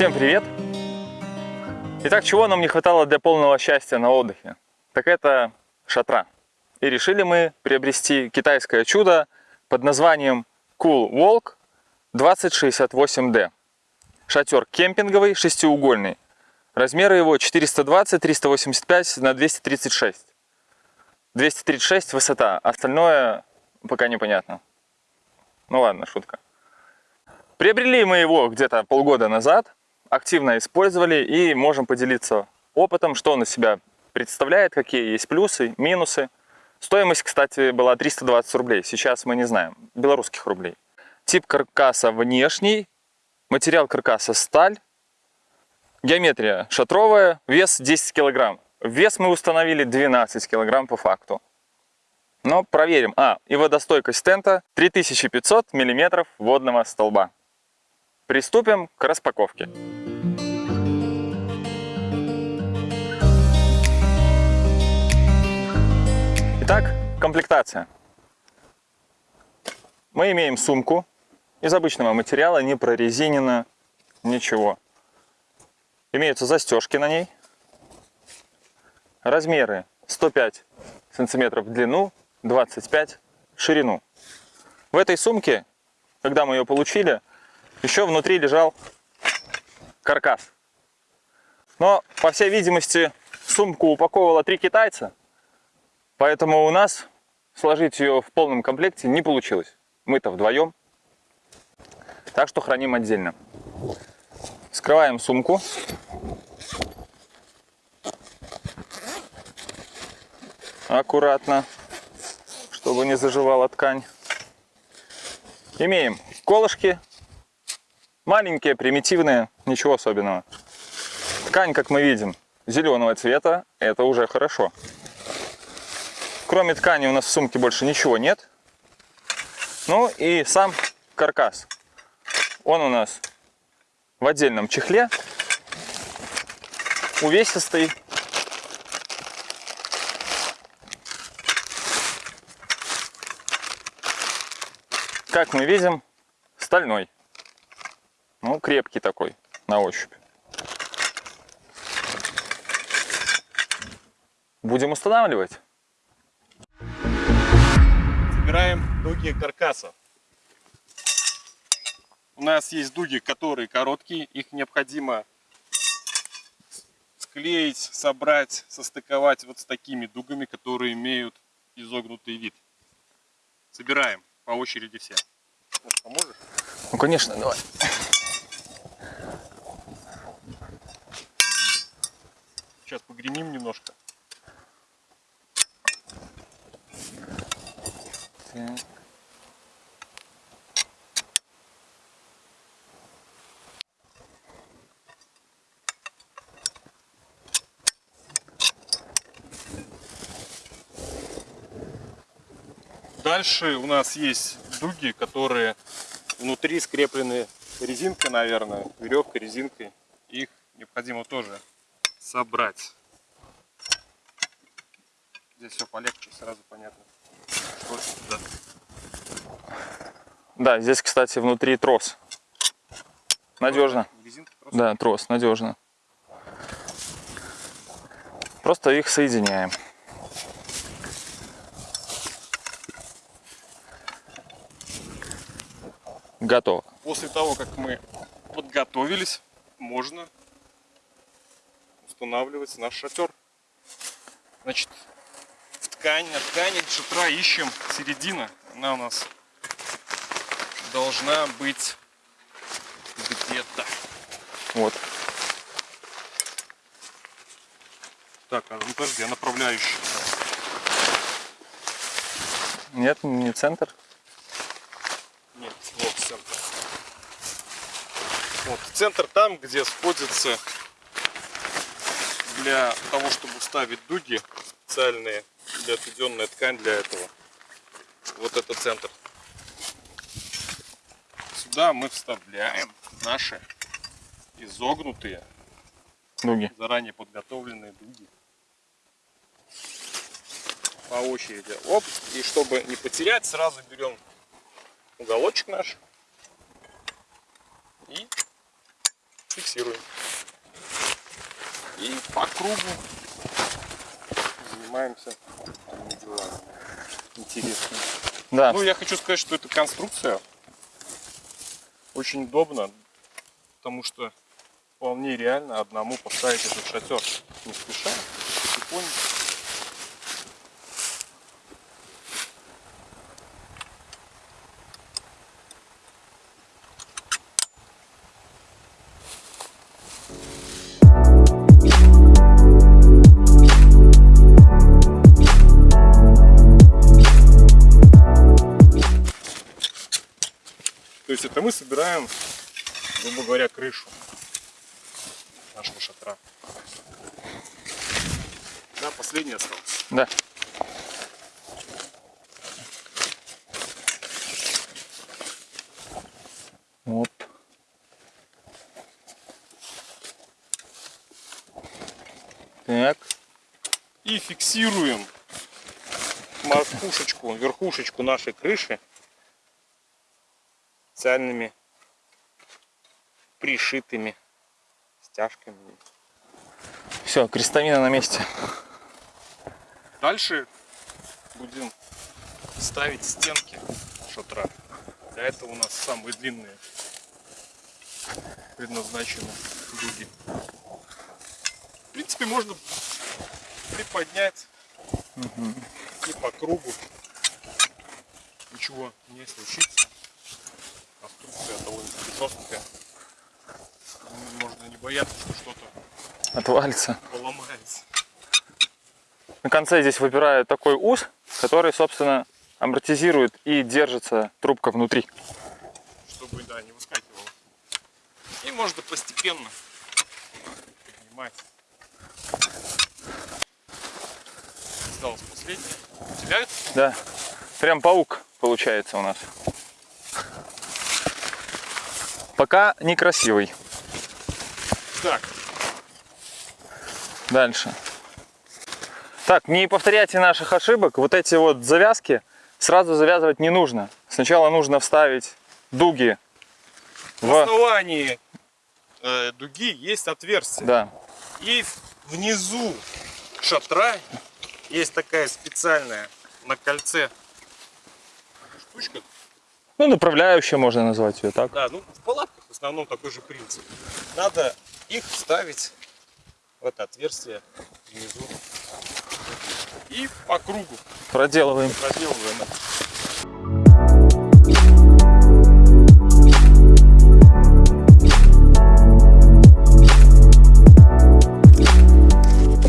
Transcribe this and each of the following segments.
Всем привет! Итак, чего нам не хватало для полного счастья на отдыхе? Так это шатра. И решили мы приобрести китайское чудо под названием Cool Walk 2068D. Шатер кемпинговый, шестиугольный. Размеры его 420, 385 на 236. 236 высота, остальное пока непонятно. Ну ладно, шутка. Приобрели мы его где-то полгода назад, активно использовали и можем поделиться опытом, что он из себя представляет, какие есть плюсы, минусы. Стоимость, кстати, была 320 рублей, сейчас мы не знаем, белорусских рублей. Тип каркаса внешний, материал каркаса сталь, геометрия шатровая, вес 10 килограмм. Вес мы установили 12 килограмм по факту. Но проверим. А, и водостойкость тента 3500 миллиметров водного столба. Приступим к распаковке. Итак, комплектация. Мы имеем сумку из обычного материала, не прорезинена, ничего. Имеются застежки на ней. Размеры 105 сантиметров в длину, 25 в ширину. В этой сумке, когда мы ее получили, еще внутри лежал каркас. Но, по всей видимости, сумку упаковывало три китайца, поэтому у нас сложить ее в полном комплекте не получилось. Мы-то вдвоем. Так что храним отдельно. Скрываем сумку. Аккуратно, чтобы не заживала ткань. Имеем колышки Маленькие, примитивные, ничего особенного. Ткань, как мы видим, зеленого цвета, это уже хорошо. Кроме ткани у нас в сумке больше ничего нет. Ну и сам каркас. Он у нас в отдельном чехле, увесистый. Как мы видим, стальной. Ну, крепкий такой на ощупь. Будем устанавливать. Собираем дуги каркаса. У нас есть дуги, которые короткие, их необходимо склеить, собрать, состыковать вот с такими дугами, которые имеют изогнутый вид. Собираем по очереди все. Поможешь? Ну, конечно, давай. Сейчас погремим немножко. Так. Дальше у нас есть дуги, которые внутри скреплены резинкой, наверное, веревкой, резинкой. Их необходимо тоже собрать. Здесь все полегче, сразу понятно, что сюда. Да, здесь, кстати, внутри трос. Надежно. трос? Да, трос, надежно. Просто их соединяем. Готово. После того, как мы подготовились, можно устанавливать наш шатер. Значит, в ткань, на ткани шатра ищем середина. Она у нас должна быть где-то. Вот. Так, а ну подожди, а направляющая? Нет, не центр. Нет, вот центр. Вот центр там, где сходится для того, чтобы ставить дуги специальные, для отведенная ткань для этого. Вот это центр. Сюда мы вставляем наши изогнутые, дуги. заранее подготовленные дуги. По очереди. Оп. И чтобы не потерять, сразу берем уголочек наш и фиксируем. И по кругу занимаемся делами. Интересно. Да, Ну, я хочу сказать, что эта конструкция очень удобна, потому что вполне реально одному поставить этот шатер не спеша, потихоньку. Собираем, грубо говоря, крышу нашего шатра. Да, последний остался. да. Оп. Так, И фиксируем макушечку, верхушечку нашей крыши специальными пришитыми стяжками. все, крестовина на месте. Дальше будем ставить стенки шатра. Для этого у нас самые длинные предназначены дуги. В принципе, можно приподнять и по кругу. Ничего не случится. Конструкция довольно-таки жесткая. Можно не бояться, что что-то Отвалится. поломается. На конце здесь выпирает такой ус, который, собственно, амортизирует и держится трубка внутри. чтобы да, не выскакивало. И можно постепенно поднимать. Осталось последнее. Теряют? Да, прям паук получается у нас. Пока некрасивый. Так, Дальше. Так, не повторяйте наших ошибок. Вот эти вот завязки сразу завязывать не нужно. Сначала нужно вставить дуги в в... основании э, дуги есть отверстие. Да, И внизу шатра есть такая специальная на кольце штучка. ну направляющая можно назвать ее так. Да, ну в палатках основном такой же принцип. Надо их вставить в это отверстие внизу. И по кругу Проделываем. проделываем.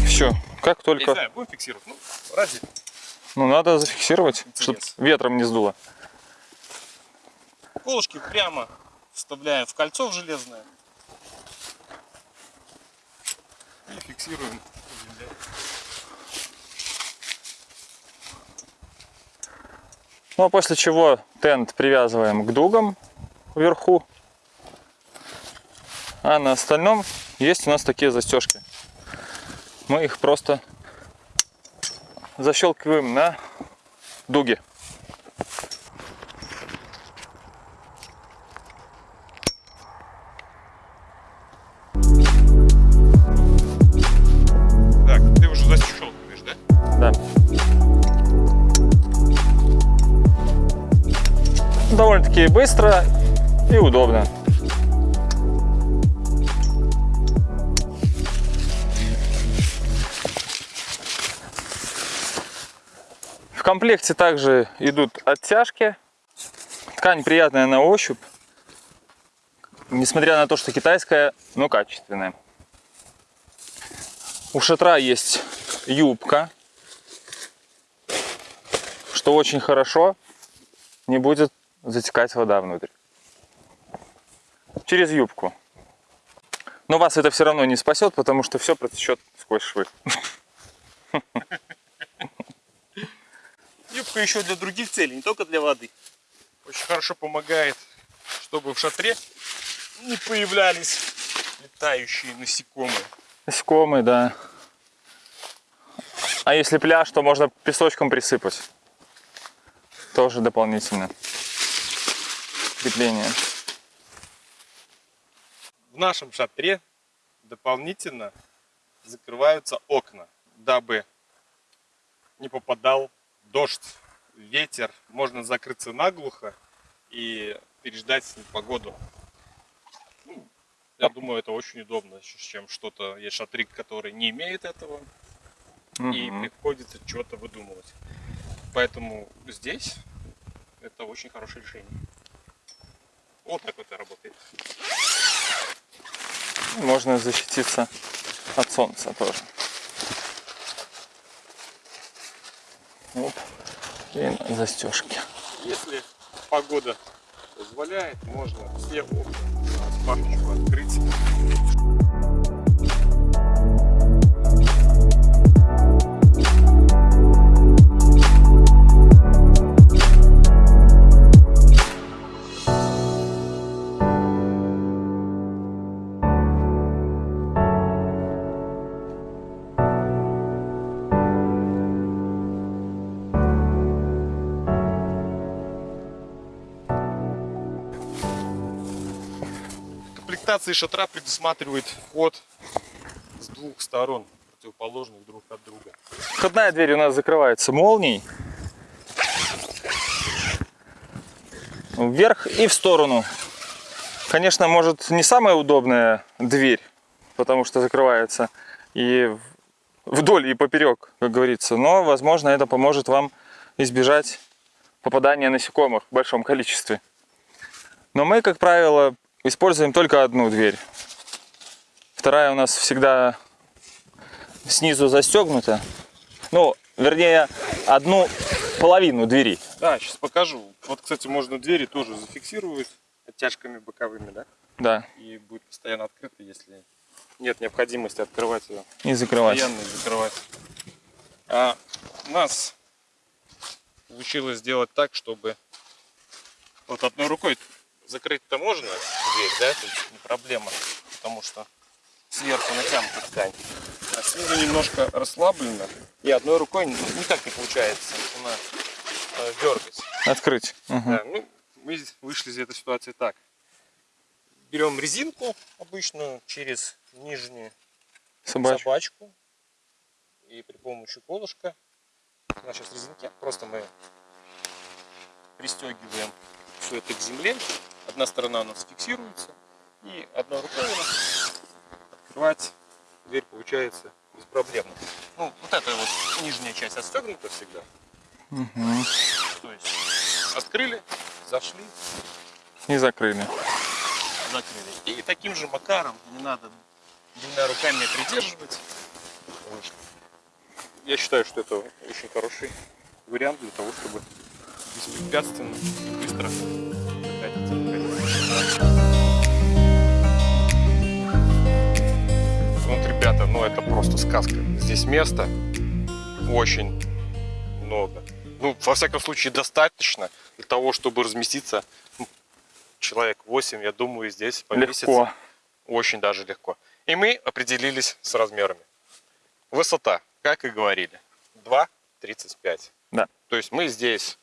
Все. Как Я не только... знаю, будем фиксировать? Ну, ради. Ну, надо зафиксировать, чтобы ветром не сдуло. Колышки прямо вставляем в кольцо в железное. И фиксируем. Ну, а после чего тент привязываем к дугам вверху. А на остальном есть у нас такие застежки. Мы их просто защелкиваем на дуги. Комплекте также идут оттяжки. Ткань приятная на ощупь. Несмотря на то, что китайская, но качественная. У шатра есть юбка, что очень хорошо, не будет затекать вода внутрь. Через юбку. Но вас это все равно не спасет, потому что все протечет сквозь швы. Юбка еще для других целей, не только для воды. Очень хорошо помогает, чтобы в шатре не появлялись летающие насекомые. Насекомые, да. А если пляж, то можно песочком присыпать. Тоже дополнительно. Крепление. В нашем шатре дополнительно закрываются окна, дабы не попадал дождь, ветер. Можно закрыться наглухо и переждать погоду. Ну, Я думаю, это очень удобно, чем что-то есть шатрик, который не имеет этого, и Мгм. приходится что-то выдумывать. Поэтому здесь это очень хорошее решение. Вот так вот это работает. Можно защититься от солнца тоже. И застежки. Если погода позволяет, можно все окна открыть. Комплектация шатра предусматривает вход с двух сторон, противоположных друг от друга. Входная дверь у нас закрывается молнией. Вверх и в сторону. Конечно, может не самая удобная дверь, потому что закрывается и вдоль и поперек, как говорится. Но, возможно, это поможет вам избежать попадания насекомых в большом количестве. Но мы, как правило, используем только одну дверь. Вторая у нас всегда снизу застегнута. Ну, вернее, одну половину двери. Да, сейчас покажу. Вот, кстати, можно двери тоже зафиксировать оттяжками боковыми, да? Да, И будет постоянно открыто, если нет необходимости открывать ее. и закрывать. Постоянно и закрывать. А у нас получилось сделать так, чтобы вот одной рукой закрыть-то можно дверь, да, то есть не проблема, потому что сверху натянута ткань. А снизу немножко расслаблено, и одной рукой никак не получается у нас э, дергать. Открыть. Мгм. Да, ну, мы вышли из этой ситуации так. Берем резинку обычную через нижнюю Собачку. собачку. И при помощи колышка, у нас сейчас резинки, просто мы пристегиваем все это к земле. Одна сторона у нас фиксируется, и одной рукой у нас открывать дверь получается без проблем. Ну, вот эта вот нижняя часть отстегнута всегда. Мгм. То есть открыли, зашли, И закрыли. закрыли. И таким же макаром не надо двумя руками придерживать. Вот. Я считаю, что это очень хороший вариант для того, чтобы беспрепятственно и быстро. Вот, ребята, ну это просто сказка. Здесь места очень много. Ну, во всяком случае, достаточно для того, чтобы разместиться человек 8, я думаю, здесь поместится Легко. очень даже легко. И мы определились с размерами. Высота, как и говорили, 2,35. Да. То есть мы здесь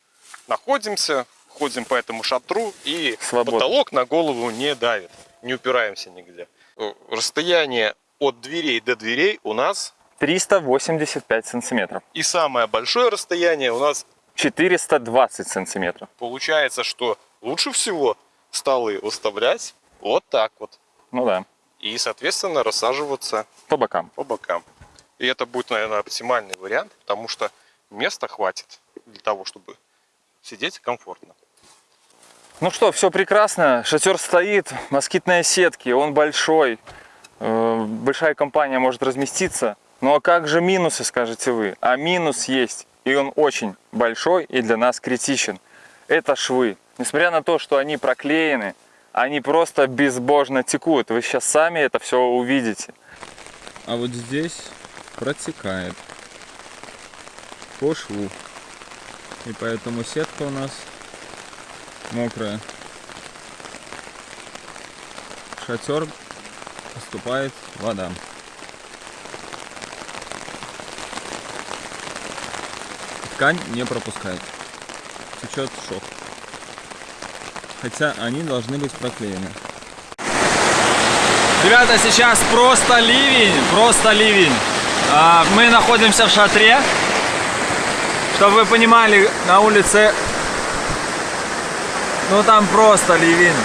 находимся, ходим по этому шатру, и Свободно. потолок на голову не давит, не упираемся нигде. Э, Расстояние от дверей до дверей у нас, 385 сантиметров. и самое большое расстояние у нас 420 сантиметров. получается, что лучше всего столы выставлять вот так вот. Ну да, И, соответственно, рассаживаться по бокам. по бокам. И это будет, наверное, оптимальный вариант, потому что места хватит для того, чтобы сидеть комфортно. Ну что, все прекрасно. Шатер стоит, москитные сетки, он большой. Э, Большая компания может разместиться. Ну а как же минусы, скажете вы? А минус есть, и он очень большой и для нас критичен. Это швы. Несмотря на то, что они проклеены, они просто безбожно текут. Вы сейчас сами это все увидите. А вот здесь протекает по шву. И поэтому сетка у нас мокрая. Шатер поступает вода. Ткань не пропускает. Течет шов. Хотя они должны быть проклеены. Ребята, сейчас просто ливень, просто ливень. А, Мы находимся в шатре. Чтобы вы понимали, на улице, ну там просто ливень.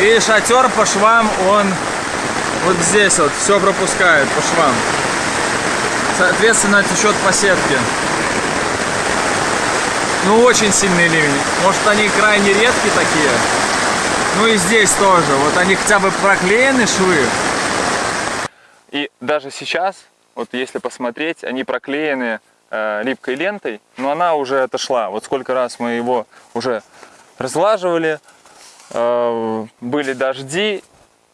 И шатер по швам, он вот здесь вот все пропускает по швам. Соответственно, течет по сетке. Ну, очень сильный ливень. Может, они крайне редкие такие. Ну и здесь тоже. Вот они хотя бы проклеены швы. И даже сейчас, вот если посмотреть, они проклеены э, липкой лентой, но она уже отошла. Вот сколько раз мы его уже разлаживали, э, были дожди,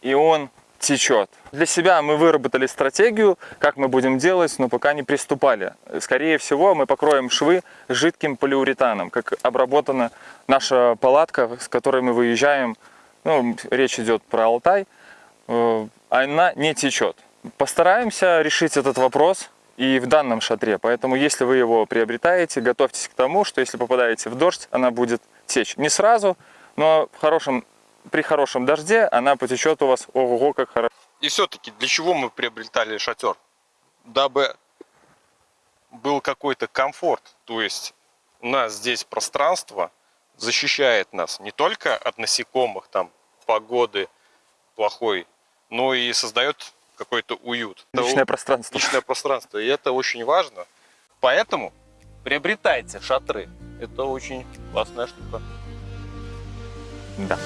и он течет. Для себя мы выработали стратегию, как мы будем делать, но пока не приступали. Скорее всего, мы покроем швы жидким полиуретаном, как обработана наша палатка, с которой мы выезжаем. Ну, речь идет про Алтай. Э, Она не течет. Постараемся решить этот вопрос и в данном шатре. Поэтому, если вы его приобретаете, готовьтесь к тому, что если попадаете в дождь, она будет течь. Не сразу, но в хорошем, при хорошем дожде она потечет у вас ого-го как хорошо. И все-таки для чего мы приобретали шатер? Дабы был какой-то комфорт. То есть у нас здесь пространство защищает нас не только от насекомых, там, погоды плохой, но и создает какой-то уют. Личное пространство. личное пространство. И это очень важно. Поэтому приобретайте шатры. Это очень классная штука. Да.